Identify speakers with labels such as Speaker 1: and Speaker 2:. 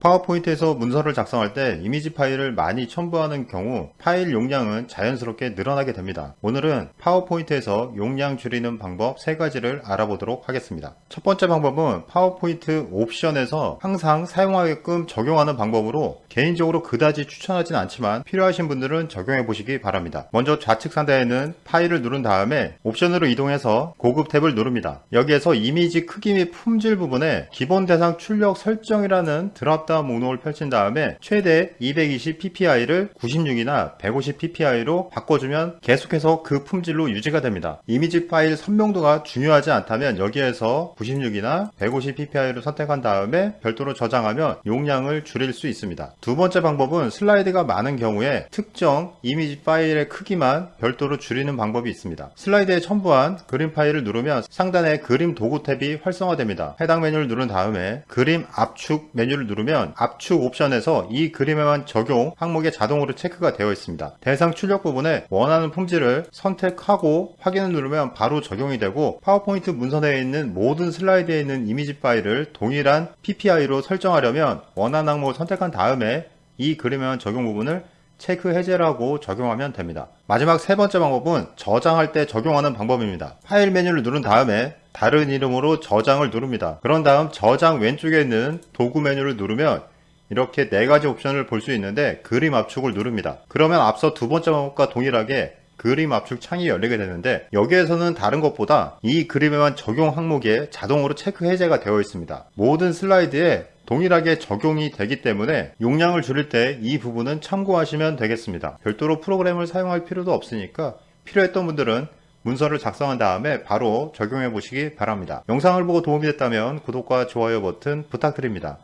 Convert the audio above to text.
Speaker 1: 파워포인트에서 문서를 작성할 때 이미지 파일을 많이 첨부하는 경우 파일 용량은 자연스럽게 늘어나게 됩니다. 오늘은 파워포인트에서 용량 줄이는 방법 3가지를 알아보도록 하겠습니다. 첫 번째 방법은 파워포인트 옵션에서 항상 사용하게끔 적용하는 방법으로 개인적으로 그다지 추천하진 않지만 필요하신 분들은 적용해 보시기 바랍니다. 먼저 좌측 상단에는 파일을 누른 다음에 옵션으로 이동해서 고급 탭을 누릅니다. 여기에서 이미지 크기 및 품질 부분에 기본 대상 출력 설정이라는 drop down 목록을 펼친 다음에 최대 220ppi를 96이나 150ppi로 바꿔주면 계속해서 그 품질로 유지가 됩니다. 이미지 파일 선명도가 중요하지 않다면 여기에서 96이나 150ppi를 선택한 다음에 별도로 저장하면 용량을 줄일 수 있습니다. 두 번째 방법은 슬라이드가 많은 경우에 특정 이미지 파일의 크기만 별도로 줄이는 방법이 있습니다. 슬라이드에 첨부한 그림 파일을 누르면 상단에 그림 도구 탭이 활성화됩니다. 해당 메뉴를 누른 다음에 그림 압축 메뉴를 누르면 압축 옵션에서 이 그림에만 적용 항목에 자동으로 체크가 되어 있습니다. 대상 출력 부분에 원하는 품질을 선택하고 확인을 누르면 바로 적용이 되고 파워포인트 문서내에 있는 모든 슬라이드에 있는 이미지 파일을 동일한 PPI로 설정하려면 원하는 항목을 선택한 다음에 이 그림에만 적용 부분을 체크 해제라고 적용하면 됩니다. 마지막 세 번째 방법은 저장할 때 적용하는 방법입니다. 파일 메뉴를 누른 다음에 다른 이름으로 저장을 누릅니다. 그런 다음 저장 왼쪽에 있는 도구 메뉴를 누르면 이렇게 네 가지 옵션을 볼 수 있는데 그림 압축을 누릅니다. 그러면 앞서 두 번째 방법과 동일하게 그림 압축 창이 열리게 되는데 여기에서는 다른 것보다 이 그림에만 적용 항목에 자동으로 체크 해제가 되어 있습니다. 모든 슬라이드에 동일하게 적용이 되기 때문에 용량을 줄일 때 이 부분은 참고하시면 되겠습니다. 별도로 프로그램을 사용할 필요도 없으니까 필요했던 분들은 문서를 작성한 다음에 바로 적용해 보시기 바랍니다. 영상을 보고 도움이 됐다면 구독과 좋아요 버튼 부탁드립니다.